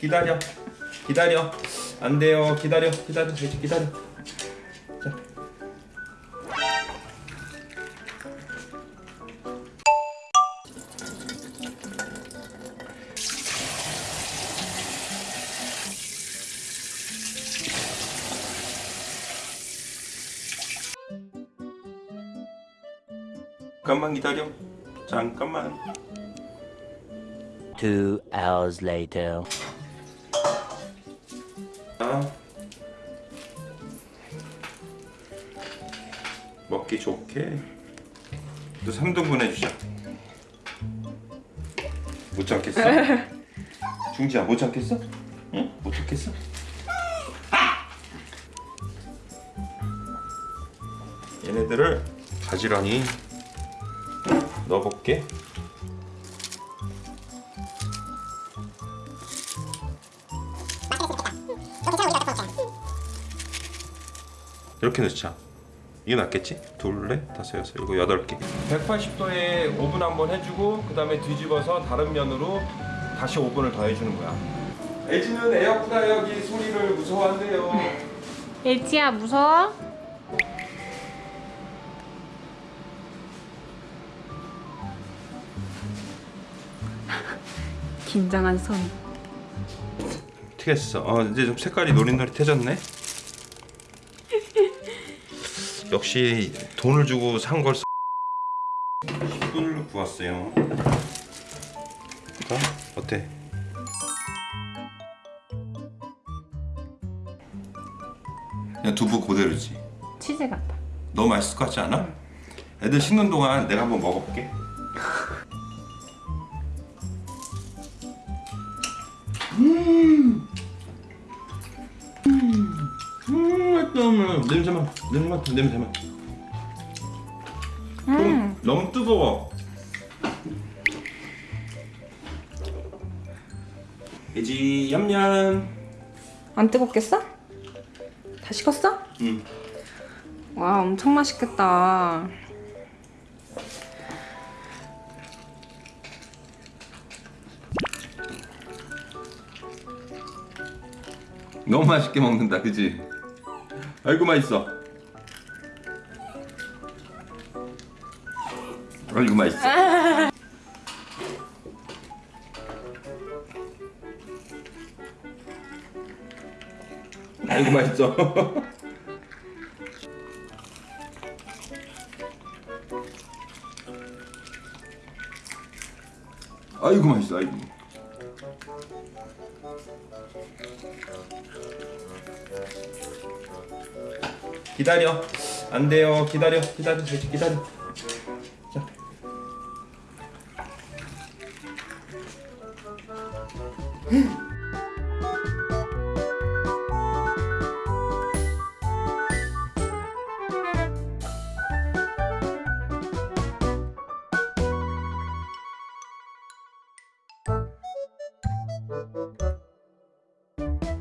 기다려. 기다려. 안 돼요. 기다려. 기다려. 기다려. 자. 잠깐만 기다려. 잠깐만. Two hours later. 아. 먹기 좋게 또 3등분 해주자 못 참겠어? 중지야 못 참겠어? 응? 못 참겠어? 얘네들을 가지런히 넣어볼게 이렇게 넣자 이게 낫겠지? 둘, 넷, 다섯, 여섯, 일곱, 여덟 개 180도에 오븐 한번 해주고 그 다음에 뒤집어서 다른 면으로 다시 오븐을 더 해주는 거야 애지는 에어프라이어기 소리를 무서워한대요 예지야 무서워? 긴장한 손. 어떻게 했어? 어, 이제 좀 색깔이 노릇노릇해졌네 역시 돈을 주고 산걸 10분을 구웠어요 자, 어때? 그냥 두부 그대로지 치즈 같아. 너무 맛있을 것 같지 않아? 애들 식는 동안 내가 한번 먹어볼게 음, 맛있다. 냄새만, 냄새만, 냄새만. 좀 너무 뜨거워. 돼지 얌얌. 안 뜨겁겠어? 다 식었어? 응. 와 엄청 맛있겠다. 너무 맛있게 먹는다, 그지? 아이고 맛있어. 아이고 맛있어. 아이고 맛있어. 아이고 맛있어, 아이고. 기다려. 안 돼요. 기다려. 기다려. 기다려. 자.